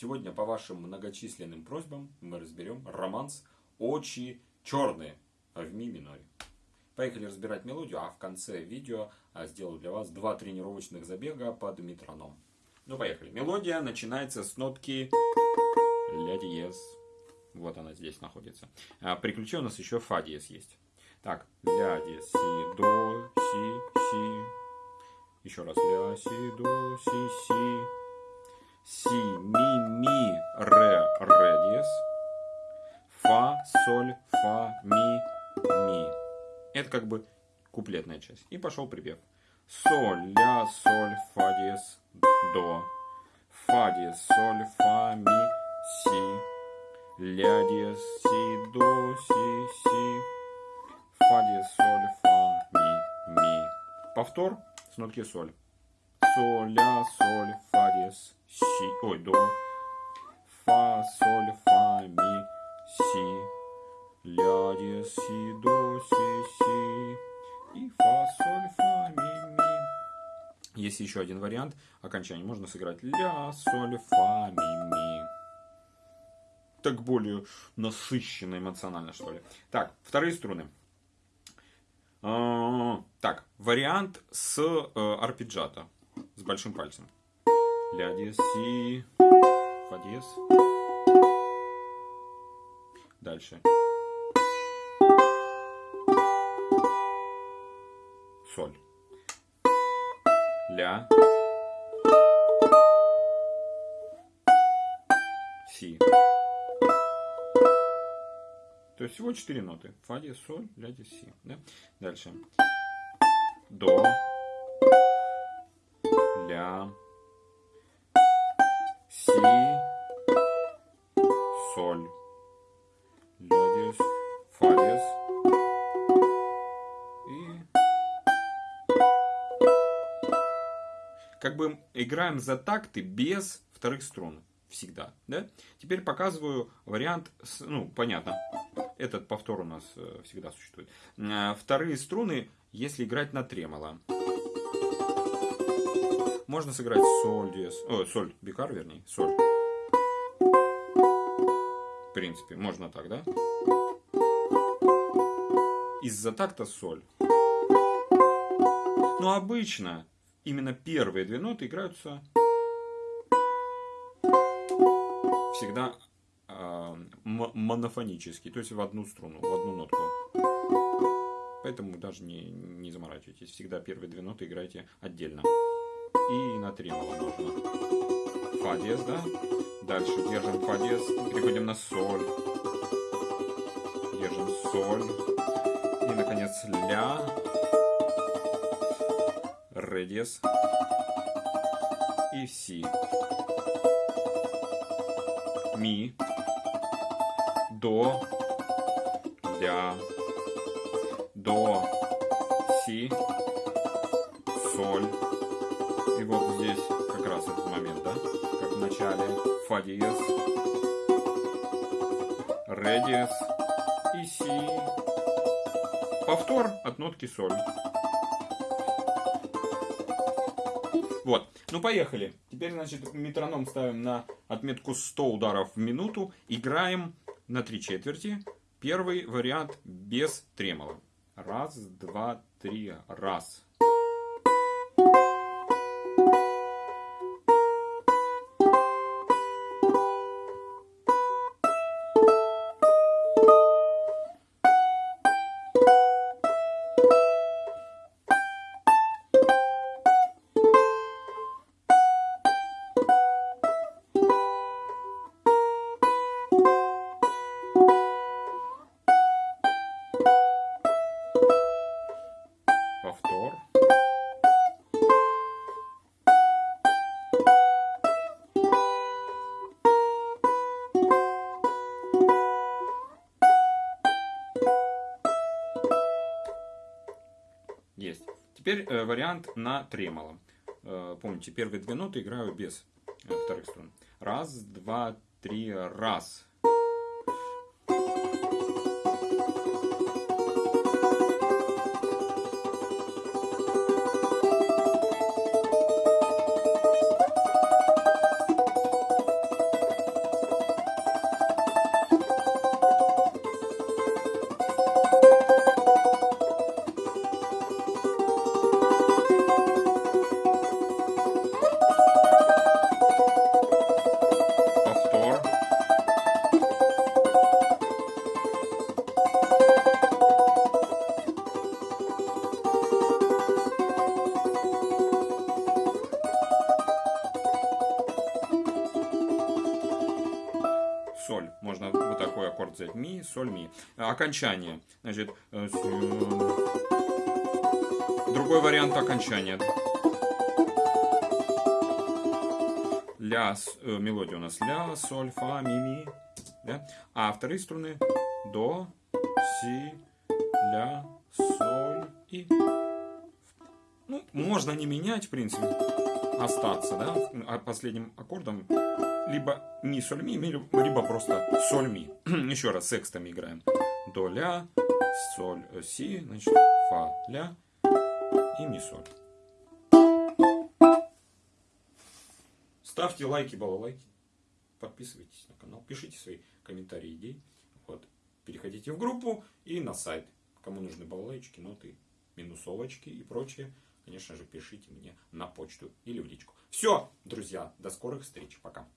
Сегодня по вашим многочисленным просьбам мы разберем романс «Очи черные» в ми миноре. Поехали разбирать мелодию, а в конце видео а, сделаю для вас два тренировочных забега под метроном. Ну поехали. Мелодия начинается с нотки ля диез. Вот она здесь находится. А при ключе у нас еще фа диез есть. Так, ля диез, си, до, си, си. Еще раз ля, си, до, си, си. Си, соль, фа, ми, ми. Это как бы куплетная часть. И пошел припев. Соль, ля, соль, фа диез, до. Фа диез, соль, фа, ми, си. Ля диез, си, до, си, си. Фа диез, соль, фа, ми, ми. Повтор с нотки соль. Соль, ля, соль, фа диез, си. Ой, до. Фа, соль, фа, ми, си. Ля, диез, си, до, си, си. И фа, соль, фа, ми, ми. Есть еще один вариант окончания. Можно сыграть ля, соль, фа, ми, ми так более насыщенно эмоционально, что ли. Так, вторые струны. А, так, вариант с э, арпеджиато, с большим пальцем. Ля диез, си, фа диез. Дальше. Соль. Ля. Си. То есть всего четыре ноты. Фа диез, соль, ля диез, си. Да? Дальше. До. Ля. Си. Соль. Как бы играем за такты без вторых струн всегда. Да? Теперь показываю вариант, с, ну, понятно, этот повтор у нас э, всегда существует. Э, вторые струны, если играть на тремоло. Можно сыграть соль, диез, о, соль, бикар, вернее, соль. В принципе, можно так, да? Из-за такта соль. Но обычно именно первые две ноты играются всегда э, монофонический, то есть в одну струну, в одну нотку. Поэтому даже не, не заморачивайтесь. Всегда первые две ноты играйте отдельно. И на тремоло нужно. Фа диез, да? Дальше держим фа диез, переходим на соль. Держим соль. И, наконец, ля. Ре. И си ми, до, ля, до, си, соль. И вот здесь как раз этот момент, да? Как в начале. Фа диез, ре диез и си. Повтор от нотки соль. Вот. Ну, поехали. Теперь, значит, метроном ставим на отметку 100 ударов в минуту. Играем на три четверти. Первый вариант без тремола. Раз, два, три, раз. Есть. Теперь э, вариант на тремоло. Э, помните, первые две ноты играю без э, вторых струн. Раз, два, три, раз. Ми, соль, ми. Окончание. Значит, э, другой вариант окончания. Ля, э, мелодия у нас ля, соль, фа, ми, ми. Да? А вторые струны до, си, ля, соль и... Ну, можно не менять, в принципе, остаться, да, а последним аккордом либо ми, соль, ми, либо просто соль, ми. Еще раз, секстами играем. До, ля, соль, си, значит, фа, ля и ми, соль. Ставьте лайки, балалайки. Подписывайтесь на канал, пишите свои комментарии, идей. Вот. Переходите в группу и на сайт. Кому нужны балалайчики, ноты, минусовочки и прочее, конечно же, пишите мне на почту или в личку. Все, друзья, до скорых встреч. Пока.